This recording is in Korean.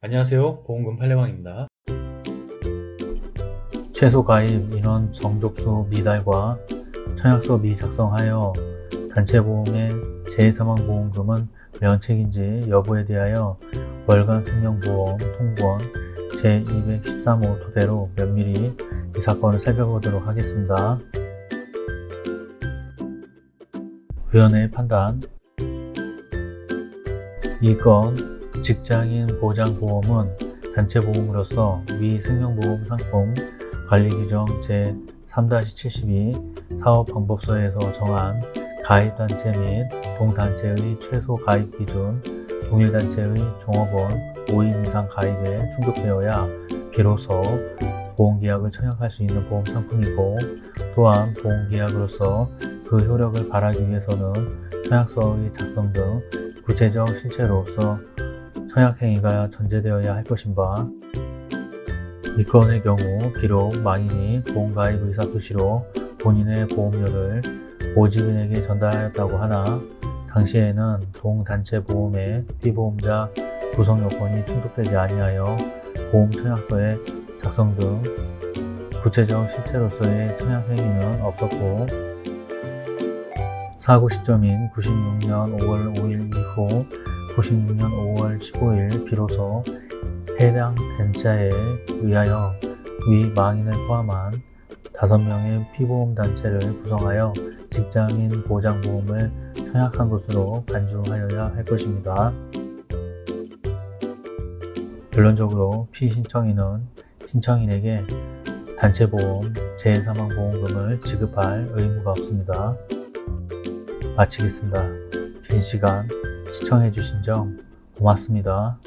안녕하세요. 보험금 팔례방입니다. 최소 가입 인원 정족수 미달과 청약서 미작성하여 단체보험의 재사망보험금은 면책인지 여부에 대하여 월간 생명보험 통보원 제213호 토대로 면밀히 이 사건을 살펴보도록 하겠습니다. 위원회의 판단. 이건 직장인 보장보험은 단체보험으로서 위 생명보험 상품 관리규정 제3-72 사업방법서에서 정한 가입단체 및 동단체의 최소 가입 기준, 동일단체의 종업원 5인 이상 가입에 충족되어야 비로소 보험계약을 청약할 수 있는 보험 상품이고 또한 보험계약으로서 그 효력을 발하기 위해서는 청약서의 작성 등 구체적 실체로서 청약행위가 전제되어야 할 것인 바, 이 건의 경우 비록 망인이 보험가입 의사 표시로 본인의 보험료를 모집인에게 전달하였다고 하나 당시에는 동단체 보험의 피보험자 구성 요건이 충족되지 아니하여 보험 청약서의 작성 등 구체적 실체로서의 청약 행위는 없었고 사고 시점인 96년 5월 5일 이후 96년 5월 15일 비로소 해당 단체에 의하여 위 망인을 포함한 5명의 피보험단체를 구성하여 직장인 보장보험을 청약한 것으로 간주하여야 할 것입니다. 결론적으로 피신청인은 신청인에게 단체보험, 재사망보험금을 지급할 의무가 없습니다. 마치겠습니다. 긴 시간 시청해주신 점 고맙습니다.